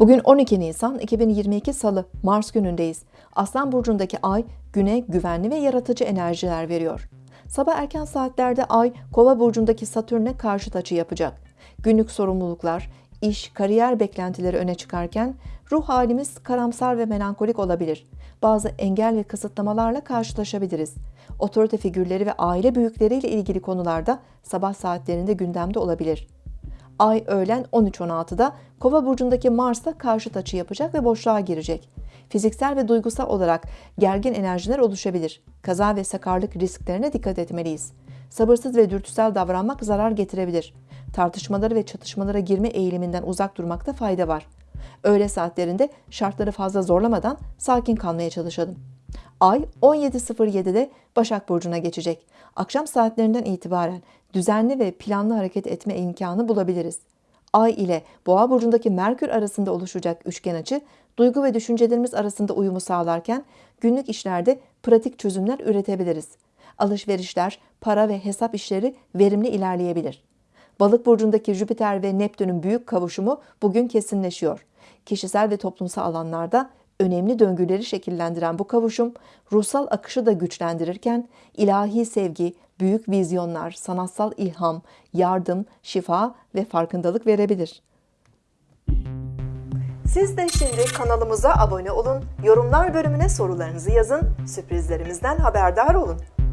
Bugün 12 Nisan 2022 Salı, Mars günündeyiz. Aslan burcundaki ay güne güvenli ve yaratıcı enerjiler veriyor. Sabah erken saatlerde ay Kova burcundaki Satürn'e karşıt açı yapacak. Günlük sorumluluklar, iş, kariyer beklentileri öne çıkarken ruh halimiz karamsar ve melankolik olabilir. Bazı engel ve kısıtlamalarla karşılaşabiliriz. Otorite figürleri ve aile büyükleriyle ilgili konularda sabah saatlerinde gündemde olabilir. Ay öğlen 13.16'da Kova burcundaki Mars'ta karşıt açı yapacak ve boşluğa girecek. Fiziksel ve duygusal olarak gergin enerjiler oluşabilir. Kaza ve sakarlık risklerine dikkat etmeliyiz. Sabırsız ve dürtüsel davranmak zarar getirebilir. Tartışmaları ve çatışmalara girme eğiliminden uzak durmakta fayda var. Öğle saatlerinde şartları fazla zorlamadan sakin kalmaya çalışalım. Ay 17.07'de Başak Burcu'na geçecek. Akşam saatlerinden itibaren düzenli ve planlı hareket etme imkanı bulabiliriz. Ay ile Boğa burcundaki Merkür arasında oluşacak üçgen açı, duygu ve düşüncelerimiz arasında uyumu sağlarken günlük işlerde pratik çözümler üretebiliriz. Alışverişler, para ve hesap işleri verimli ilerleyebilir. Balık burcundaki Jüpiter ve Neptün'ün büyük kavuşumu bugün kesinleşiyor. Kişisel ve toplumsal alanlarda önemli döngüleri şekillendiren bu kavuşum ruhsal akışı da güçlendirirken ilahi sevgi, büyük vizyonlar, sanatsal ilham, yardım, şifa ve farkındalık verebilir. Siz de şimdi kanalımıza abone olun, yorumlar bölümüne sorularınızı yazın, sürprizlerimizden haberdar olun.